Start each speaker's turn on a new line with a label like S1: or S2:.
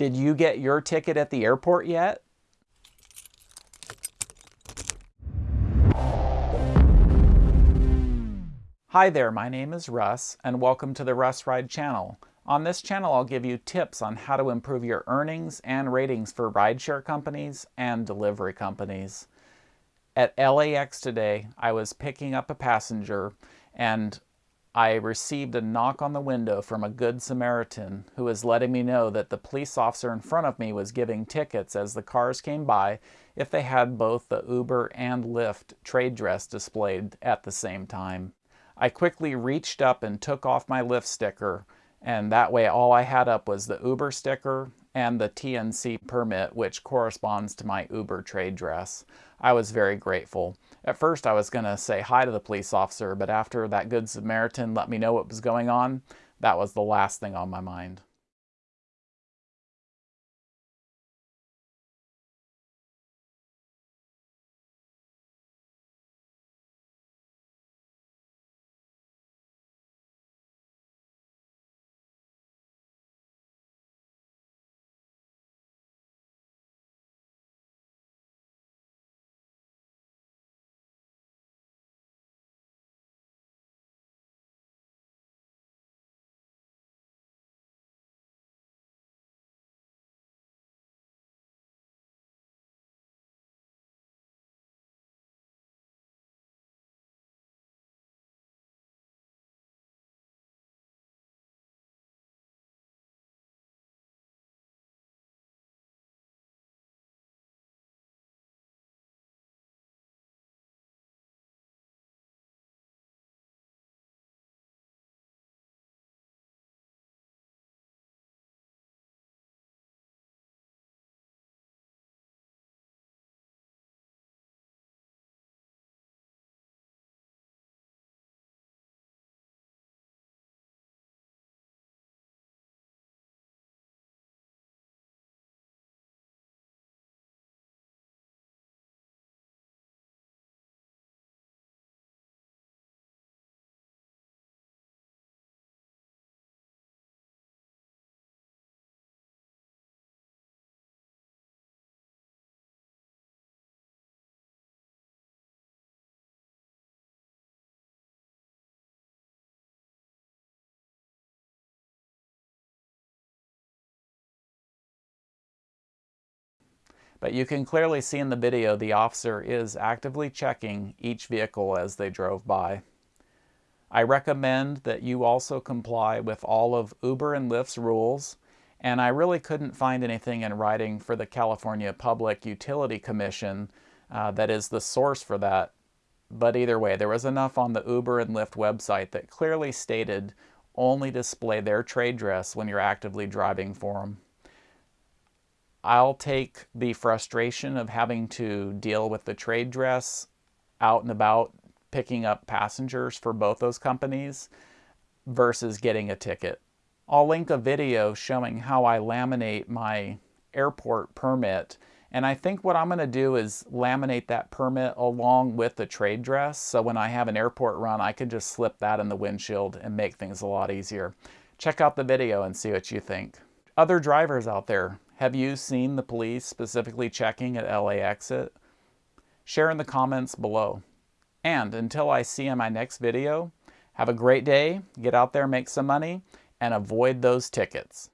S1: Did you get your ticket at the airport yet? Hi there, my name is Russ, and welcome to the Russ Ride channel. On this channel, I'll give you tips on how to improve your earnings and ratings for rideshare companies and delivery companies. At LAX today, I was picking up a passenger and I received a knock on the window from a good Samaritan who was letting me know that the police officer in front of me was giving tickets as the cars came by if they had both the Uber and Lyft trade dress displayed at the same time. I quickly reached up and took off my Lyft sticker and that way all I had up was the Uber sticker and the TNC permit, which corresponds to my Uber trade dress. I was very grateful. At first I was going to say hi to the police officer, but after that Good Samaritan let me know what was going on, that was the last thing on my mind. But you can clearly see in the video the officer is actively checking each vehicle as they drove by. I recommend that you also comply with all of Uber and Lyft's rules, and I really couldn't find anything in writing for the California Public Utility Commission uh, that is the source for that. But either way, there was enough on the Uber and Lyft website that clearly stated only display their trade dress when you're actively driving for them. I'll take the frustration of having to deal with the trade dress out and about picking up passengers for both those companies versus getting a ticket. I'll link a video showing how I laminate my airport permit and I think what I'm going to do is laminate that permit along with the trade dress so when I have an airport run I can just slip that in the windshield and make things a lot easier. Check out the video and see what you think. Other drivers out there, have you seen the police specifically checking at LA exit? Share in the comments below. And until I see you in my next video, have a great day, get out there, make some money, and avoid those tickets.